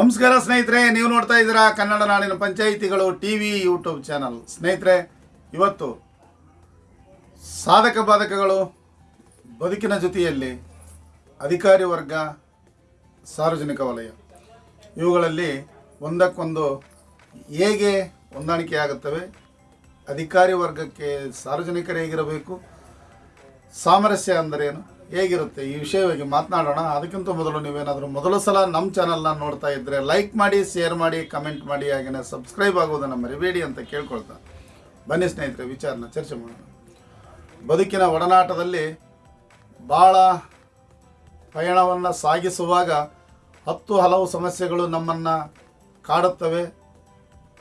ನಮಸ್ಕಾರ ಸ್ನೇಹಿತರೆ, ನೀವು ನೋಡ್ತಾ ಇದ್ದೀರಾ ಕನ್ನಡ ನಾಡಿನ ಪಂಚಾಯಿತಿಗಳು ಟಿ ವಿ ಯೂಟ್ಯೂಬ್ ಚಾನಲ್. ಸ್ನೇಹಿತರೆ, ಇವತ್ತು ಸಾಧಕ ಬಾಧಕಗಳು ಬದುಕಿನ ಜೊತೆಯಲ್ಲಿ ಅಧಿಕಾರಿ ವರ್ಗ, ಸಾರ್ವಜನಿಕ ವಲಯ. ಇವುಗಳಲ್ಲಿ ಒಂದಕ್ಕೊಂದು ಹೇಗೆ ಹೊಂದಾಣಿಕೆ ಆಗುತ್ತವೆ? ಅಧಿಕಾರಿ ವರ್ಗಕ್ಕೆ ಸಾರ್ವಜನಿಕರು ಹೇಗಿರಬೇಕು ಸಾಮರಸ್ಯ ಅಂದರೇನು? ಹೇಗಿರುತ್ತೆ ಈ ವಿಷಯವಾಗಿ ಮಾತನಾಡೋಣ. ಅದಕ್ಕಿಂತ ಮೊದಲು ನೀವೇನಾದರೂ ಮೊದಲ ಸಲ ನಮ್ಮ ಚಾನಲ್ನ ನೋಡ್ತಾ ಇದ್ದರೆ ಲೈಕ್ ಮಾಡಿ ಶೇರ್ ಮಾಡಿ ಕಮೆಂಟ್ ಮಾಡಿ ಹಾಗೆಯೇ ಸಬ್ಸ್ಕ್ರೈಬ್ ಆಗೋದನ್ನು ಮರಿಬೇಡಿ ಅಂತ ಕೇಳ್ಕೊಳ್ತಾ. ಬನ್ನಿ ಸ್ನೇಹಿತರೆ, ವಿಚಾರನ ಚರ್ಚೆ ಮಾಡೋಣ. ಬದುಕಿನ ಒಡನಾಟದಲ್ಲಿ ಭಾಳ ಪಯಣವನ್ನು ಸಾಗಿಸುವಾಗ ಹತ್ತು ಹಲವು ಸಮಸ್ಯೆಗಳು ನಮ್ಮನ್ನು ಕಾಡುತ್ತವೆ,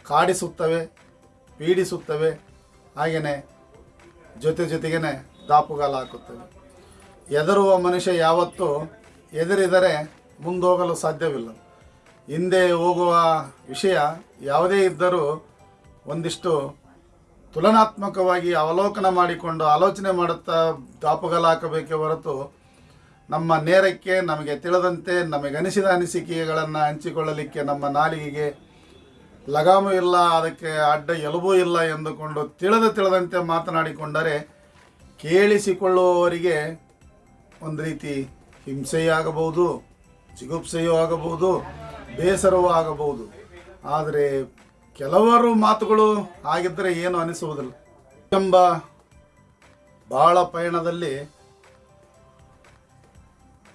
ಕಾಡಿಸುತ್ತವೆ, ಪೀಡಿಸುತ್ತವೆ ಹಾಗೆಯೇ ಜೊತೆ ಜೊತೆಗೇ ದಾಪುಗಾಲ ಹಾಕುತ್ತವೆ. ಎದರುವ ಮನುಷ್ಯ ಯಾವತ್ತೂ ಎದುರಿದರೆ ಮುಂದೋಗಲು ಸಾಧ್ಯವಿಲ್ಲ. ಹಿಂದೆ ಹೋಗುವ ವಿಷಯ ಯಾವುದೇ ಇದ್ದರೂ ಒಂದಿಷ್ಟು ತುಲನಾತ್ಮಕವಾಗಿ ಅವಲೋಕನ ಮಾಡಿಕೊಂಡು ಆಲೋಚನೆ ಮಾಡುತ್ತಾ ದಾಪುಗಲ ಹಾಕಬೇಕೇ ಹೊರತು ನಮ್ಮ ನೇರಕ್ಕೆ ನಮಗೆ ತಿಳಿದಂತೆ ನಮಗನಿಸಿದ ಅನಿಸಿಕೆಗಳನ್ನು ಹಂಚಿಕೊಳ್ಳಲಿಕ್ಕೆ ನಮ್ಮ ನಾಲಿಗೆಗೆ ಲಗಾಮು ಇಲ್ಲ, ಅದಕ್ಕೆ ಅಡ್ಡ ಎಲುಬೂ ಇಲ್ಲ ಎಂದುಕೊಂಡು ತಿಳಿದ ತಿಳಿದಂತೆ ಮಾತನಾಡಿಕೊಂಡರೆ ಕೇಳಿಸಿಕೊಳ್ಳುವವರಿಗೆ ಒಂದು ರೀತಿ ಹಿಂಸೆಯೂ ಆಗಬಹುದು ಜಿಗುಪ್ಸೆಯೂ ಆಗಬಹುದು, ಬೇಸರವೂ ಆಗಬಹುದು. ಆದರೆ ಕೆಲವರು ಮಾತುಗಳು ಆಗಿದ್ದರೆ ಏನು ಅನಿಸುವುದಿಲ್ಲ. ಎಂಬ ಬಹಳ ಪಯಣದಲ್ಲಿ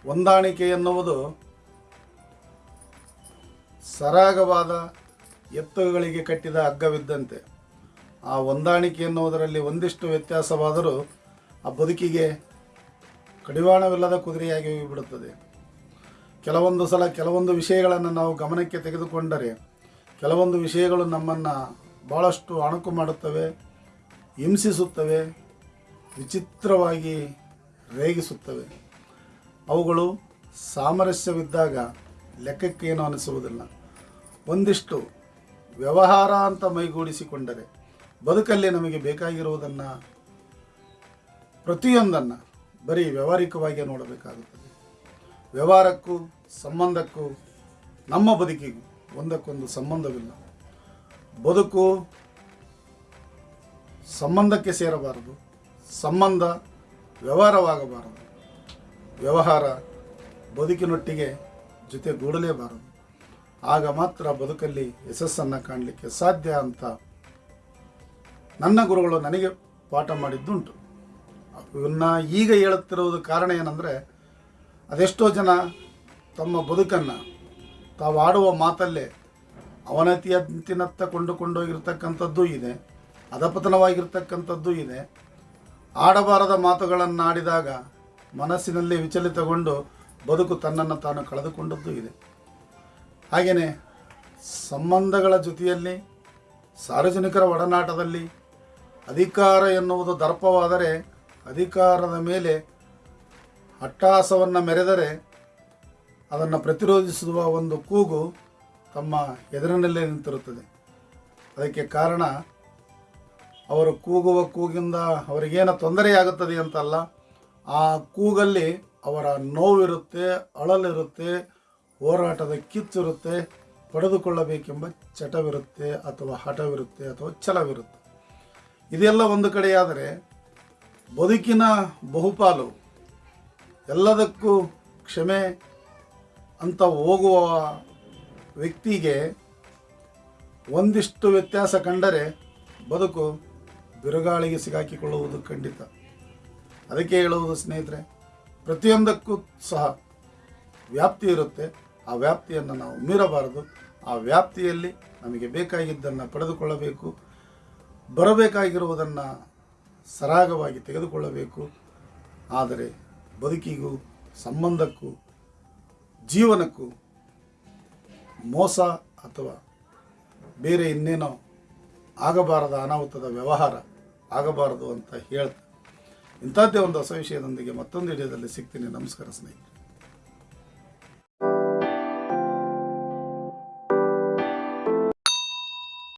ಹೊಂದಾಣಿಕೆ ಎನ್ನುವುದು ಸರಾಗವಾದ ಎತ್ತುಗಳಿಗೆ ಕಟ್ಟಿದ ಹಗ್ಗವಿದ್ದಂತೆ. ಆ ಹೊಂದಾಣಿಕೆ ಎನ್ನುವುದರಲ್ಲಿ ಒಂದಿಷ್ಟು ವ್ಯತ್ಯಾಸವಾದರೂ ಆ ಬದುಕಿಗೆ ಕಡಿವಾಣವಿಲ್ಲದ ಕುದುರೆಯಾಗಿ ಬಿಡುತ್ತದೆ ಕೆಲವೊಂದು ಸಲ ಕೆಲವೊಂದು ವಿಷಯಗಳನ್ನು ನಾವು ಗಮನಕ್ಕೆ ತೆಗೆದುಕೊಂಡರೆ ಕೆಲವೊಂದು ವಿಷಯಗಳು ನಮ್ಮನ್ನು ಭಾಳಷ್ಟು ಅಣಕು ಮಾಡುತ್ತವೆ, ಹಿಂಸಿಸುತ್ತವೆ, ವಿಚಿತ್ರವಾಗಿ ರೇಗಿಸುತ್ತವೆ. ಅವುಗಳು ಸಾಮರಸ್ಯವಿದ್ದಾಗ ಲೆಕ್ಕಕ್ಕೇನು ಅನಿಸುವುದಿಲ್ಲ. ಒಂದಿಷ್ಟು ವ್ಯವಹಾರ ಅಂತ ಮೈಗೂಡಿಸಿಕೊಂಡರೆ ಬದುಕಲ್ಲಿ ನಮಗೆ ಬೇಕಾಗಿರುವುದನ್ನು ಪ್ರತಿಯೊಂದನ್ನು ಬರೀ ವ್ಯಾವಹಾರಿಕವಾಗಿ ನೋಡಬೇಕಾಗುತ್ತದೆ. ವ್ಯವಹಾರಕ್ಕೂ ಸಂಬಂಧಕ್ಕೂ, ನಮ್ಮ ಬದುಕಿಗೂ ಒಂದಕ್ಕೊಂದು ಸಂಬಂಧವಿಲ್ಲ. ಬದುಕು ಸಂಬಂಧಕ್ಕೆ ಸೇರಬಾರದು. ಸಂಬಂಧ ವ್ಯವಹಾರವಾಗಬಾರದು. ವ್ಯವಹಾರ ಬದುಕಿನೊಟ್ಟಿಗೆ ಜೊತೆಗೂಡಲೇಬಾರದು. ಆಗ ಮಾತ್ರ ಬದುಕಲ್ಲಿ ಯಶಸ್ಸನ್ನು ಕಾಣಲಿಕ್ಕೆ ಸಾಧ್ಯ ಅಂತ ನನ್ನ ಗುರುಗಳು ನನಗೆ ಪಾಠ ಮಾಡಿದ್ದುಂಟು. ಇವನ್ನ ಈಗ ಹೇಳುತ್ತಿರುವುದು ಕಾರಣ ಏನಂದರೆ, ಅದೆಷ್ಟೋ ಜನ ತಮ್ಮ ಬದುಕನ್ನು ತಾವು ಆಡುವ ಮಾತಲ್ಲೇ ಅವನತಿಯಂತಿನತ್ತ ಕೊಂಡುಕೊಂಡೋಗಿರ್ತಕ್ಕಂಥದ್ದು ಇದೆ, ಅಧಪತನವಾಗಿರ್ತಕ್ಕಂಥದ್ದು ಇದೆ. ಆಡಬಾರದ ಮಾತುಗಳನ್ನು ಆಡಿದಾಗ ಮನಸ್ಸಿನಲ್ಲಿ ವಿಚಲಿತಗೊಂಡು ಬದುಕು ತನ್ನನ್ನು ತಾನು ಕಳೆದುಕೊಂಡದ್ದು ಇದೆ. ಹಾಗೆಯೇ ಸಂಬಂಧಗಳ ಜೊತೆಯಲ್ಲಿ, ಸಾರ್ವಜನಿಕರ ಒಡನಾಟದಲ್ಲಿ ಅಧಿಕಾರ ಎನ್ನುವುದು ದರ್ಪವಾದರೆ ಅಧಿಕಾರದ ಮೇಲೆ ಅಟ್ಟಹಾಸವನ್ನು ಮೆರೆದರೆ ಅದನ್ನು ಪ್ರತಿರೋಧಿಸುವ ಒಂದು ಕೂಗು ತಮ್ಮ ಎದುರಿನಲ್ಲೇ ನಿಂತಿರುತ್ತದೆ. ಅದಕ್ಕೆ ಕಾರಣ ಅವರು ಕೂಗುವ ಕೂಗಿಂದ ಅವರಿಗೇನು ತೊಂದರೆಯಾಗುತ್ತದೆ ಅಂತಲ್ಲ, ಆ ಕೂಗಲ್ಲಿ ಅವರ ನೋವಿರುತ್ತೆ, ಅಳಲಿರುತ್ತೆ, ಹೋರಾಟದ ಕಿಚ್ಚಿರುತ್ತೆ, ಪಡೆದುಕೊಳ್ಳಬೇಕೆಂಬ ಚಟವಿರುತ್ತೆ ಅಥವಾ ಹಠವಿರುತ್ತೆ ಅಥವಾ ಛಲವಿರುತ್ತೆ. ಇದೆಲ್ಲ ಒಂದು ಕಡೆಯಾದರೆ ಬದುಕಿನ ಬಹುಪಾಲು ಎಲ್ಲದಕ್ಕೂ ಕ್ಷಮೆ ಅಂತ ಹೋಗುವ ವ್ಯಕ್ತಿಗೆ ಒಂದಿಷ್ಟು ವ್ಯತ್ಯಾಸ ಕಂಡರೆ ಬದುಕು ಬಿರುಗಾಳಿಗೆ ಸಿಗಾಕಿಕೊಳ್ಳುವುದು ಖಂಡಿತ. ಅದಕ್ಕೆ ಹೇಳುವುದು ಸ್ನೇಹಿತರೆ, ಪ್ರತಿಯೊಂದಕ್ಕೂ ಸಹ ವ್ಯಾಪ್ತಿ ಇರುತ್ತೆ. ಆ ವ್ಯಾಪ್ತಿಯನ್ನು ನಾವು ಮೀರಬಾರದು. ಆ ವ್ಯಾಪ್ತಿಯಲ್ಲಿ ನಮಗೆ ಬೇಕಾಗಿದ್ದನ್ನು ಪಡೆದುಕೊಳ್ಳಬೇಕು. ಬರಬೇಕಾಗಿರುವುದನ್ನು ಸರಾಗವಾಗಿ ತೆಗೆದುಕೊಳ್ಳಬೇಕು. ಆದರೆ ಬದುಕಿಗೂ ಸಂಬಂಧಕ್ಕೂ, ಜೀವನಕ್ಕೂ ಮೋಸ ಅಥವಾ ಬೇರೆ ಇನ್ನೇನೋ ಆಗಬಾರದ ಅನಾಹುತದ ವ್ಯವಹಾರ ಆಗಬಾರದು ಅಂತ ಹೇಳ್ತಾ ಇಂಥದ್ದೇ ಒಂದು ಹೊಸ ವಿಷಯದೊಂದಿಗೆ ಮತ್ತೊಂದು ವಿಡಿಯೋದಲ್ಲಿ ಸಿಗ್ತೀನಿ. ನಮಸ್ಕಾರ ಸ್ನೇಹಿತರೆ.